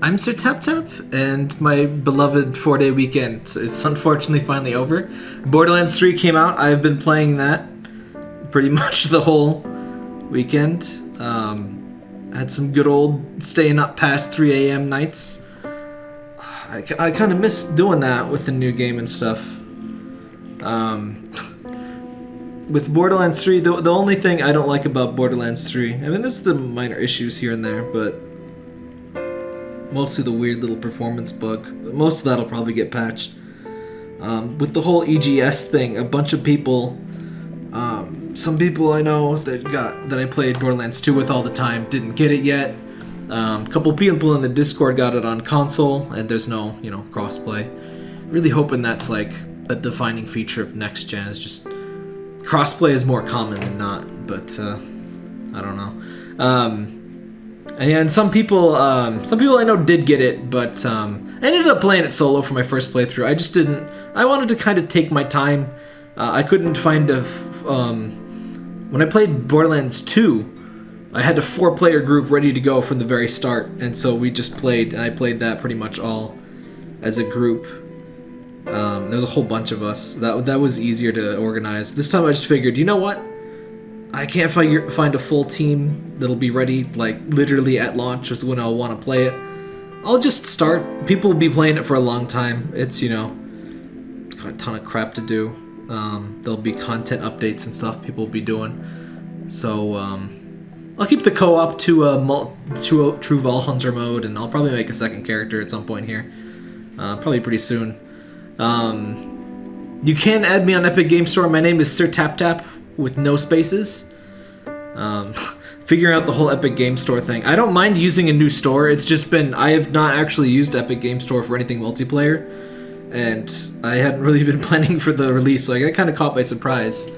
I'm Sir Tap Tap, and my beloved four day weekend is unfortunately finally over. Borderlands 3 came out. I've been playing that pretty much the whole weekend. Um, had some good old staying up past 3 a.m. nights. I, I kind of miss doing that with the new game and stuff. Um, with Borderlands 3, the, the only thing I don't like about Borderlands 3, I mean, this is the minor issues here and there, but mostly the weird little performance bug. But most of that'll probably get patched. Um, with the whole EGS thing, a bunch of people, um, some people I know that got that I played Borderlands 2 with all the time didn't get it yet. Um, a couple people in the Discord got it on console, and there's no, you know, crossplay. Really hoping that's like a defining feature of next gen. Is just crossplay is more common than not, but uh, I don't know. And some people, um, some people I know did get it, but um, I ended up playing it solo for my first playthrough. I just didn't. I wanted to kind of take my time. Uh, I couldn't find a. Um, when I played Borderlands 2, I had a four-player group ready to go from the very start, and so we just played, and I played that pretty much all as a group. Um, there was a whole bunch of us. That that was easier to organize. This time I just figured, you know what? I can't find find a full team that'll be ready like literally at launch is when I'll want to play it. I'll just start. People will be playing it for a long time. It's you know, it's got a ton of crap to do. Um, there'll be content updates and stuff people will be doing. So um, I'll keep the co-op to a mul- to a true Vault Hunter mode, and I'll probably make a second character at some point here. Uh, probably pretty soon. Um, you can add me on Epic Game Store. My name is Sir Tap Tap with no spaces. Um, figuring out the whole Epic Game Store thing. I don't mind using a new store. It's just been I have not actually used Epic Game Store for anything multiplayer, and I hadn't really been planning for the release, so I got kind of caught by surprise.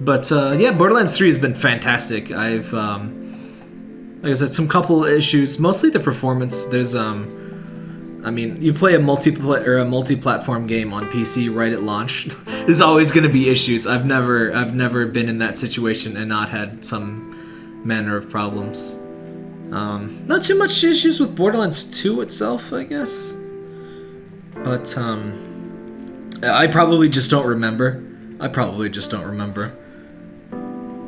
But uh, yeah, Borderlands 3 has been fantastic. I've um, like I said, some couple issues, mostly the performance. There's um, I mean, you play a multi or a multi-platform game on PC right at launch. There's always going to be issues. I've never I've never been in that situation and not had some manner of problems. Um, not too much issues with Borderlands 2 itself, I guess. But um, I probably just don't remember. I probably just don't remember.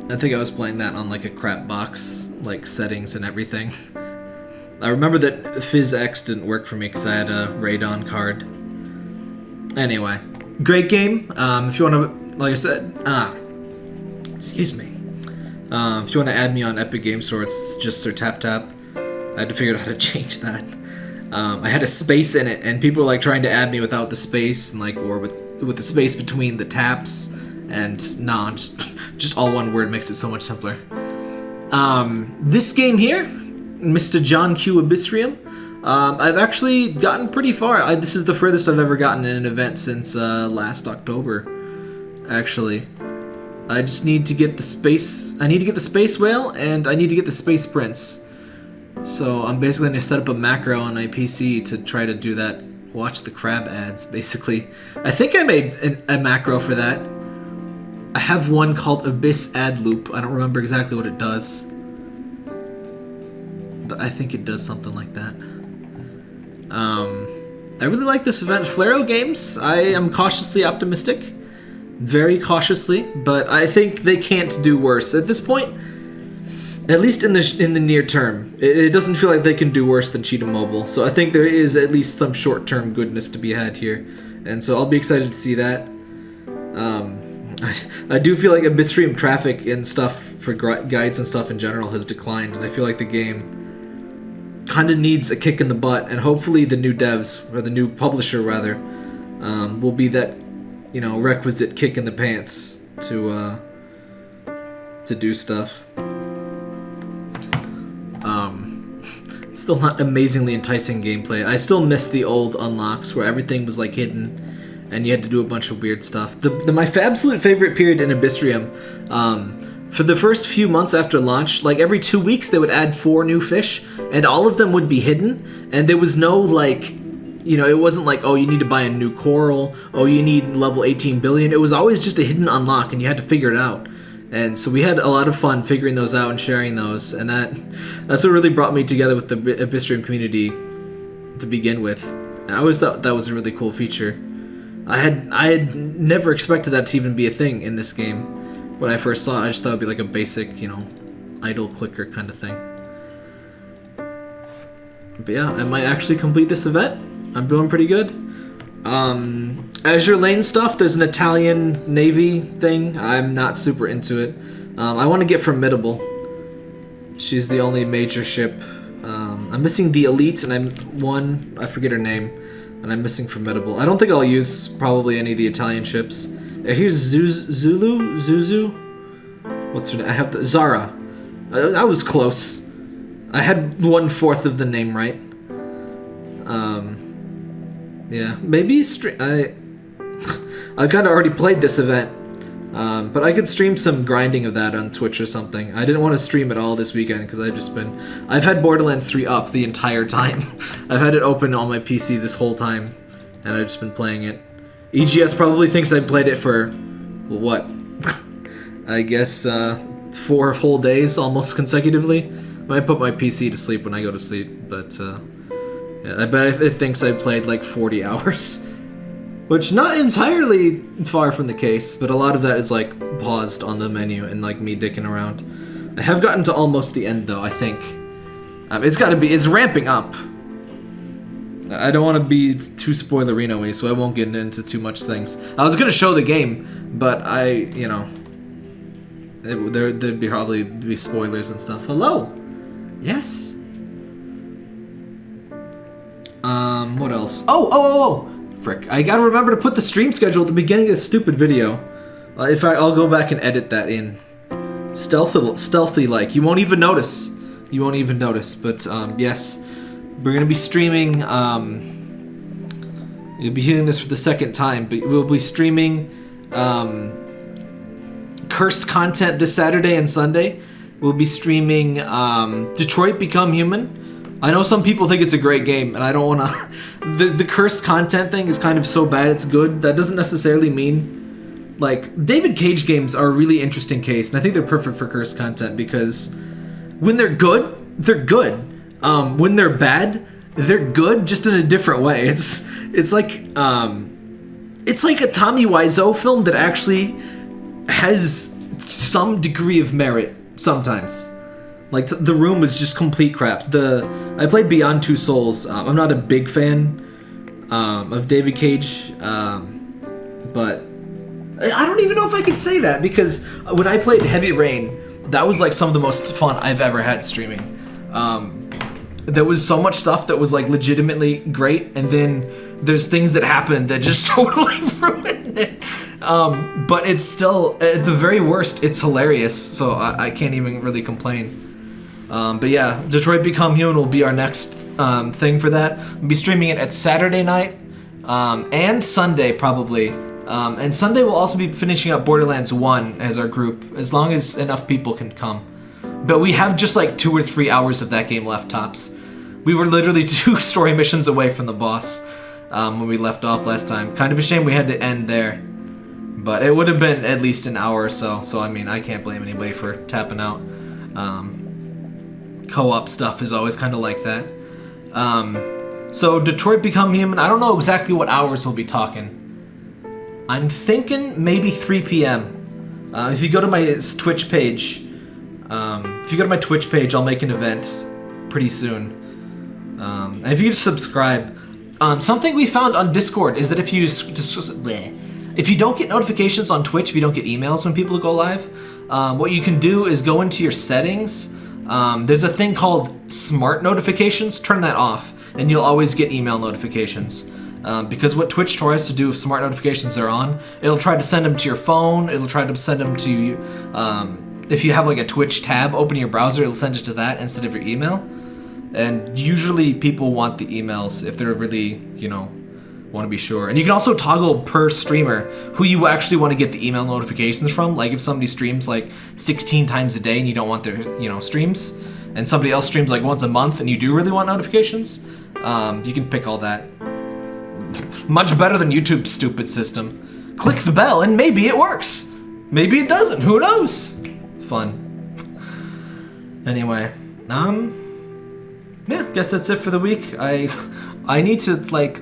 I think I was playing that on like a crap box, like settings and everything. I remember that PhysX didn't work for me because I had a Radeon card. Anyway, great game. Um, if you want to, like I said, ah, excuse me. Um, if you want to add me on Epic Game Store, it's just Sir Tap Tap. I had to figure out how to change that. Um, I had a space in it, and people were like trying to add me without the space, and like or with with the space between the taps. And nah, just just all one word makes it so much simpler. Um, this game here, Mr. John Q. Abyssrium. Um, I've actually gotten pretty far. I, this is the furthest I've ever gotten in an event since uh, last October, actually. I just need to get the space. I need to get the space whale, and I need to get the space prince. So I'm basically gonna set up a macro on my PC to try to do that. Watch the crab ads, basically. I think I made an, a macro for that. I have one called Abyss Ad Loop. I don't remember exactly what it does but I think it does something like that. Um, I really like this event. Flareo Games, I am cautiously optimistic. Very cautiously, but I think they can't do worse. At this point, at least in the in the near term, it, it doesn't feel like they can do worse than Cheetah Mobile. So I think there is at least some short-term goodness to be had here, and so I'll be excited to see that. Um, I, I do feel like a Abyssrium traffic and stuff for guides and stuff in general has declined, and I feel like the game kind of needs a kick in the butt, and hopefully the new devs or the new publisher rather um, will be that you know requisite kick in the pants to uh, to do stuff. Um, still not amazingly enticing gameplay. I still miss the old unlocks where everything was like hidden and you had to do a bunch of weird stuff. The, the my absolute favorite period in Abyssrium. Um, for the first few months after launch, like every two weeks, they would add four new fish, and all of them would be hidden. And there was no like, you know, it wasn't like, oh, you need to buy a new coral, oh, you need level 18 billion. It was always just a hidden unlock, and you had to figure it out. And so we had a lot of fun figuring those out and sharing those, and that that's what really brought me together with the Abyssrium community to begin with. I always thought that was a really cool feature. I had I had never expected that to even be a thing in this game. When I first saw it, I just thought it'd be like a basic, you know, idle clicker kind of thing. But yeah, I might actually complete this event. I'm doing pretty good. Um, Azure Lane stuff, there's an Italian Navy thing. I'm not super into it. Um, I want to get Formidable. She's the only major ship. Um, I'm missing the Elite, and I'm one, I forget her name, and I'm missing Formidable. I don't think I'll use probably any of the Italian ships. Uh, here's Zuz, Zulu? Zuzu? What's her name? I have the, Zara. Uh, I was close. I had one fourth of the name right. Um, yeah, maybe stream. I I kind of already played this event, um, but I could stream some grinding of that on Twitch or something. I didn't want to stream it all this weekend because I've just been. I've had Borderlands 3 up the entire time. I've had it open on my PC this whole time, and I've just been playing it. EGS probably thinks I played it for what? I guess uh, four whole days almost consecutively. I might put my PC to sleep when I go to sleep, but uh, yeah, I bet it thinks I played like 40 hours. Which not entirely far from the case, but a lot of that is like paused on the menu and like me dicking around. I have gotten to almost the end though, I think. Um, it's gotta be, it's ramping up. I don't want to be too spoilerino y, so I won't get into too much things. I was gonna show the game, but I, you know, it, there, there'd be probably be spoilers and stuff. Hello! Yes? Um, what else? Oh, oh, oh, oh! Frick. I gotta remember to put the stream schedule at the beginning of the stupid video. Uh, if I, I'll go back and edit that in. Stealthy, stealthy like. You won't even notice. You won't even notice. But, um, yes. We're gonna be streaming, um... You'll be hearing this for the second time, but we'll be streaming, um... Cursed content this Saturday and Sunday. We'll be streaming, um, Detroit Become Human. I know some people think it's a great game, and I don't want to... the, the cursed content thing is kind of so bad it's good. That doesn't necessarily mean... Like, David Cage games are a really interesting case, and I think they're perfect for cursed content because when they're good, they're good. Um, when they're bad, they're good, just in a different way. It's it's like um, it's like a Tommy Wiseau film that actually has some degree of merit sometimes. Like the room was just complete crap. The I played Beyond Two Souls. Um, I'm not a big fan um, of David Cage, um, but I don't even know if I can say that because when I played Heavy Rain, that was like some of the most fun I've ever had streaming. Um, there was so much stuff that was like legitimately great, and then there's things that happened that just totally ruined it. Um, but it's still, at the very worst, it's hilarious. So I, I can't even really complain. Um, but yeah, Detroit Become Human will be our next um, thing for that. We'll be streaming it at Saturday night um, and Sunday probably. Um, and Sunday we'll also be finishing up Borderlands 1 as our group, as long as enough people can come. But we have just like two or three hours of that game left tops. We were literally two story missions away from the boss um, when we left off last time. Kind of a shame we had to end there. But it would have been at least an hour or so, so I mean, I can't blame anybody for tapping out. Um, Co-op stuff is always kind of like that. Um, so Detroit Become Human, I don't know exactly what hours we'll be talking. I'm thinking maybe 3 p.m. Uh, if you go to my Twitch page, um, if you go to my Twitch page, I'll make an event pretty soon. Um, and if you just subscribe, um, something we found on Discord is that if you if you don't get notifications on Twitch, if you don't get emails when people go live, um, what you can do is go into your settings. Um, there's a thing called smart notifications. Turn that off, and you'll always get email notifications. Um, because what Twitch tries to do if smart notifications are on, it'll try to send them to your phone, it'll try to send them to you. Um, if you have like a Twitch tab open your browser, it'll send it to that instead of your email. And usually people want the emails if they're really, you know, want to be sure. And you can also toggle per streamer who you actually want to get the email notifications from. Like if somebody streams like 16 times a day and you don't want their, you know, streams, and somebody else streams like once a month and you do really want notifications, um, you can pick all that. Much better than YouTube's stupid system. Click the bell and maybe it works. Maybe it doesn't, who knows? Fun. Anyway, um, yeah, guess that's it for the week. I I need to like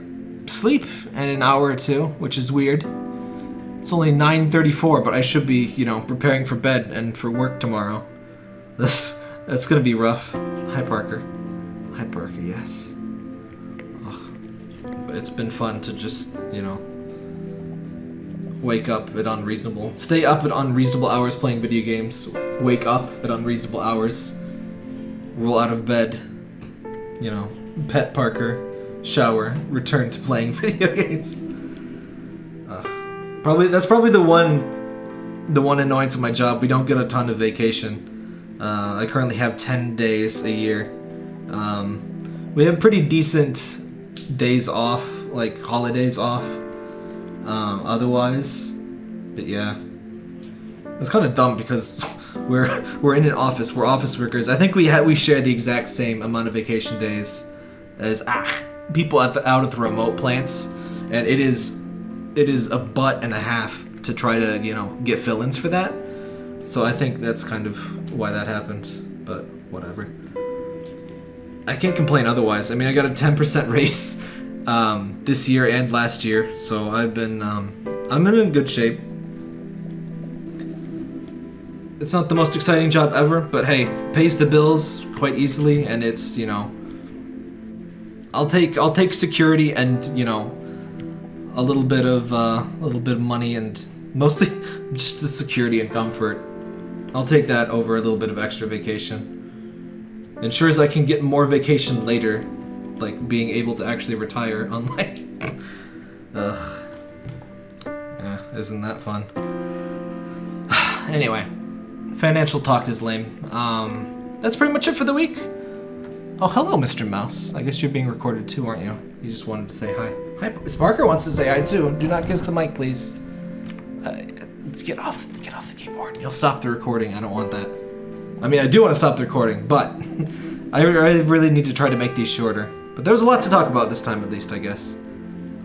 sleep in an hour or two, which is weird. It's only 9:34, but I should be, you know, preparing for bed and for work tomorrow. This that's gonna be rough. Hi Parker. Hi Parker. Yes. Ugh. But it's been fun to just, you know, wake up at unreasonable, stay up at unreasonable hours playing video games, wake up at unreasonable hours, roll out of bed, you know, pet Parker, shower, return to playing video games. Ugh. Probably that's probably the one, the one annoyance of my job. We don't get a ton of vacation. Uh, I currently have ten days a year. Um, we have pretty decent days off, like holidays off. Um, otherwise, but yeah, it's kind of dumb because we're we're in an office. We're office workers. I think we ha- we share the exact same amount of vacation days as ah, people at the out of the remote plants, and it is it is a butt and a half to try to you know get fill-ins for that. So I think that's kind of why that happened. But whatever. I can't complain otherwise. I mean, I got a 10% raise um, this year and last year, so I've been um, I'm in good shape. It's not the most exciting job ever, but hey, pays the bills quite easily, and it's you know. I'll take I'll take security and you know, a little bit of uh, a little bit of money and mostly just the security and comfort. I'll take that over a little bit of extra vacation. Ensures I can get more vacation later, like being able to actually retire. Unlike, ugh, yeah, isn't that fun? anyway, financial talk is lame. Um, that's pretty much it for the week. Oh, hello, Mr. Mouse. I guess you're being recorded too, aren't you? You just wanted to say hi. Hi, Sparker wants to say hi too. Do not kiss the mic, please. Uh, get off, get off the keyboard. You'll stop the recording. I don't want that. I mean, I do want to stop the recording, but I, I really need to try to make these shorter. But there was a lot to talk about this time, at least, I guess.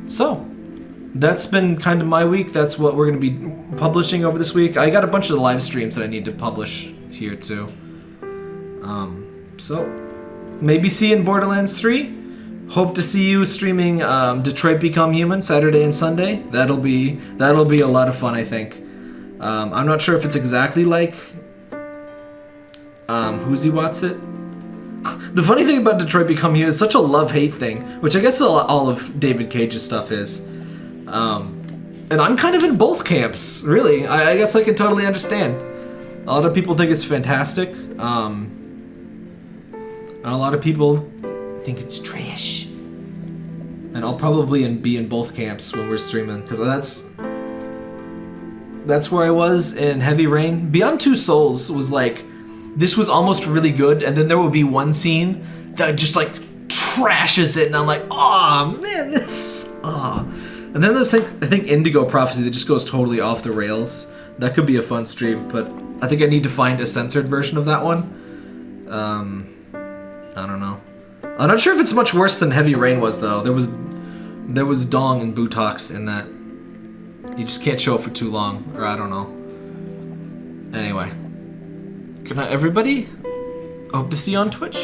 So, that's been kind of my week. That's what we're going to be publishing over this week. I got a bunch of the live streams that I need to publish here, too. Um, so, maybe see you in Borderlands 3. Hope to see you streaming um, Detroit Become Human Saturday and Sunday. That'll be that'll be a lot of fun, I think. Um, I'm not sure if it's exactly like um, he? What's It. The funny thing about Detroit Become Human is such a love-hate thing, which I guess all of David Cage's stuff is. Um, and I'm kind of in both camps, really. I, I, guess I can totally understand. A lot of people think it's fantastic. Um, and a lot of people think it's trash. And I'll probably in, be in both camps when we're streaming, because that's that's where I was in Heavy Rain. Beyond Two Souls was like this was almost really good, and then there would be one scene that just like trashes it, and I'm like, oh man, this, ah. Oh. And then there's like I think Indigo Prophecy that just goes totally off the rails. That could be a fun stream, but I think I need to find a censored version of that one. Um, I don't know. I'm not sure if it's much worse than Heavy Rain was though. There was there was dong and butox in that. You just can't show it for too long, or I don't know. Anyway. Good night, everybody. Hope to see you on Twitch.